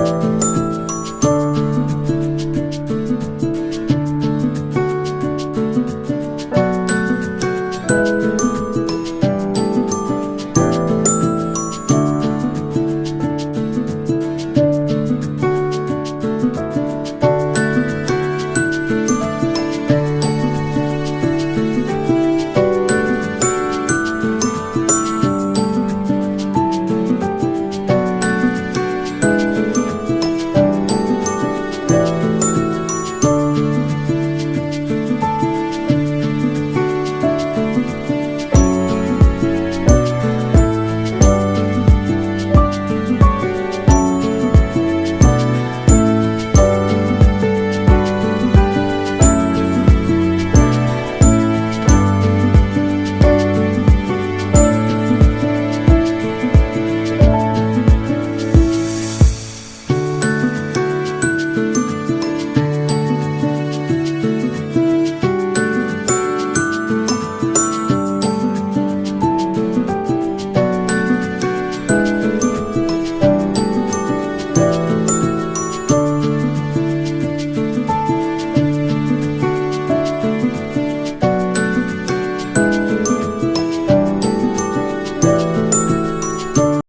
you